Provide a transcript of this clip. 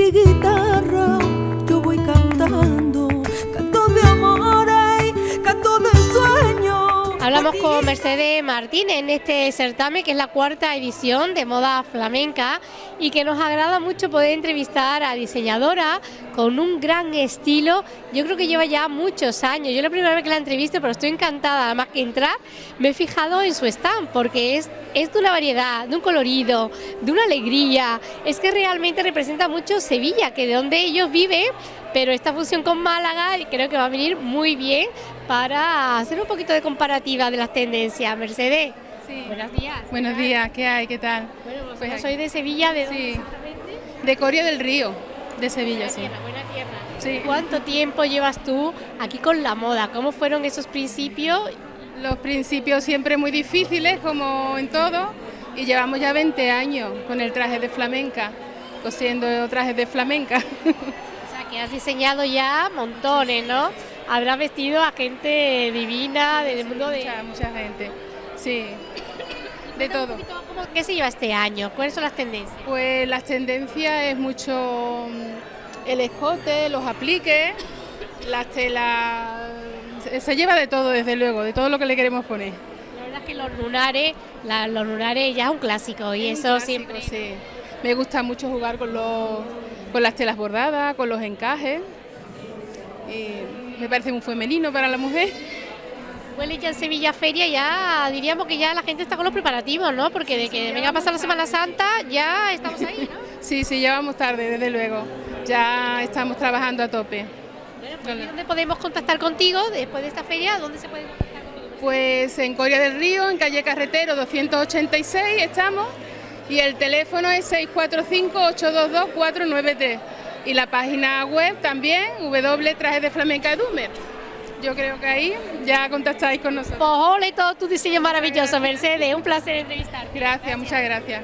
mi guitarra yo voy cantando, Hablamos con Mercedes Martínez en este certamen que es la cuarta edición de moda flamenca y que nos agrada mucho poder entrevistar a diseñadora con un gran estilo. Yo creo que lleva ya muchos años. Yo la primera vez que la entrevisto, pero estoy encantada. Además que entrar, me he fijado en su stand porque es, es de una variedad, de un colorido, de una alegría. Es que realmente representa mucho Sevilla, que de donde ellos viven, pero esta fusión con Málaga creo que va a venir muy bien para hacer un poquito de comparativa de las tendencias. Mercedes, Sí. buenos días. Buenos días, ¿qué hay? ¿Qué tal? Bueno, pues Pues yo soy de Sevilla, ¿de dónde Sí. exactamente? De Coria del Río, de Sevilla, Buena sí. tierra, buena tierra. Sí. ¿Cuánto tiempo llevas tú aquí con la moda? ¿Cómo fueron esos principios? Los principios siempre muy difíciles, como en todo, y llevamos ya 20 años con el traje de flamenca, cosiendo trajes de flamenca. O sea, que has diseñado ya montones, ¿no? Habrás vestido a gente divina del mundo de... mucha, mucha gente, sí, de todo. cómo- ¿Qué se lleva este año? ¿Cuáles son las tendencias? Pues las tendencias es mucho mm, el escote, los apliques, las telas, se- lleva de todo desde luego, de todo lo que le queremos poner. La verdad es que los lunares, la- los lunares ya es un clásico y eso clásico, siempre... sí. Me gusta mucho jugar con, los, con las telas bordadas, con los encajes. Y me parece muy femenino para la mujer. Huele ya en Sevilla Feria, ya diríamos que ya la gente está con los preparativos, ¿no? Porque de que venga a pasar la Semana Santa ya estamos ahí, ¿no? Sí, sí, ya vamos tarde, desde luego. Ya estamos trabajando a tope. Bueno, pues, ¿Dónde podemos contactar contigo después de esta feria? ¿Dónde se puede contactar contigo? Pues en Coria del Río, en calle Carretero 286 estamos. Y el teléfono es 645-822-493. Y la página web también, www.trajes de flamenca Dumer. Yo creo que ahí ya contactáis con nosotros. Pues ole todo tu diseño maravilloso, Mercedes. Un placer entrevistarte. Gracias, muchas gracias.